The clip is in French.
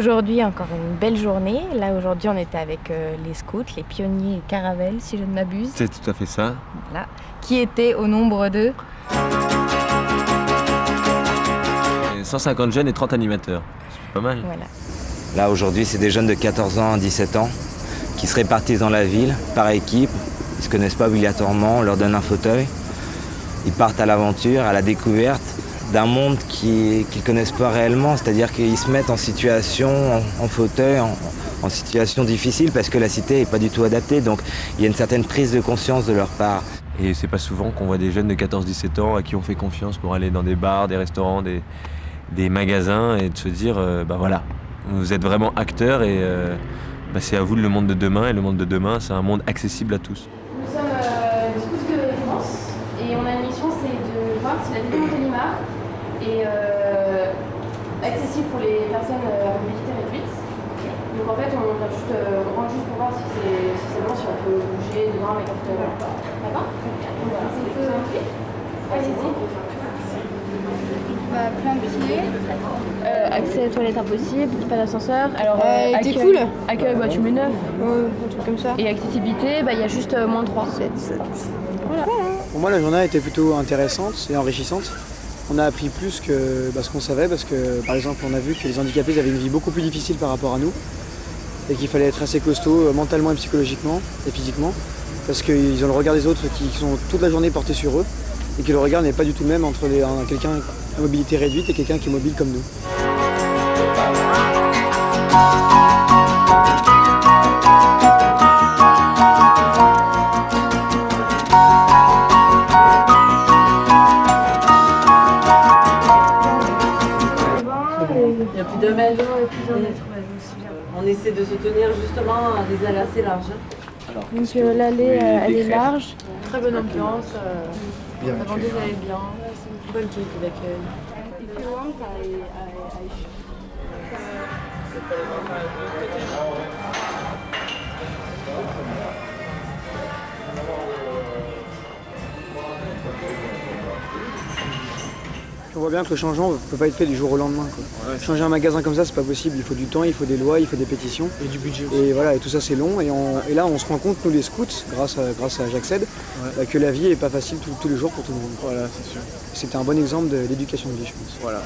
Aujourd'hui, encore une belle journée. Là, aujourd'hui, on était avec euh, les scouts, les pionniers et caravelles, si je ne m'abuse. C'est tout à fait ça. Voilà. Qui étaient au nombre de 150 jeunes et 30 animateurs. C'est pas mal. Voilà. Là, aujourd'hui, c'est des jeunes de 14 ans à 17 ans qui se répartissent dans la ville par équipe. Ils se connaissent pas obligatoirement, on leur donne un fauteuil. Ils partent à l'aventure, à la découverte d'un monde qu'ils ne connaissent pas réellement, c'est-à-dire qu'ils se mettent en situation, en, fauteuil, en, situation difficile parce que la cité n'est pas du tout adaptée, donc il y a une certaine prise de conscience de leur part. Et c'est pas souvent qu'on voit des jeunes de 14-17 ans à qui on fait confiance pour aller dans des bars, des restaurants, des, magasins et de se dire, euh, bah voilà, vous êtes vraiment acteurs et euh, bah c'est à vous le monde de demain et le monde de demain c'est un monde accessible à tous. Nous sommes euh, de France et on a une mission c'est de voir si la de Limar et euh, accessible pour les personnes à mobilité réduite. Donc en fait, on, va juste, euh, on rentre juste pour voir si c'est bon, si on peut bouger dedans avec notre... D'accord Allez-y. Bah, plein de pieds. Euh, accès aux toilettes impossible, pas d'ascenseur. Alors, euh, accueil, cool. Accueil, bah, tu mets 9. Ouais, un truc comme ça. Et accessibilité, bah, il y a juste euh, moins 3. 7, 7. Voilà. Pour moi, la journée a été plutôt intéressante et enrichissante on a appris plus que bah, ce qu'on savait parce que par exemple on a vu que les handicapés avaient une vie beaucoup plus difficile par rapport à nous et qu'il fallait être assez costaud euh, mentalement et psychologiquement et physiquement parce qu'ils ont le regard des autres qui sont toute la journée portés sur eux et que le regard n'est pas du tout le même entre quelqu'un à mobilité réduite et quelqu'un qui est mobile comme nous. On essaie de se tenir justement des allées assez larges. Donc euh, l'allée euh, elle est large. Très bonne ambiance. Euh, bien la vendeuse elle est bien. Bonne qualité d'accueil. On voit bien que le changement ne peut pas être fait du jour au lendemain. Changer un magasin comme ça, c'est pas possible. Il faut du temps, il faut des lois, il faut des pétitions. Et du budget aussi. Et voilà, et tout ça c'est long. Et, là, on se rend compte, nous les scouts, grâce à, grâce à J'accède, bah, que la vie n'est pas facile tous les jours pour tout le monde. Voilà, c'est sûr. C'était un bon exemple d'éducation de vie, je pense. Voilà.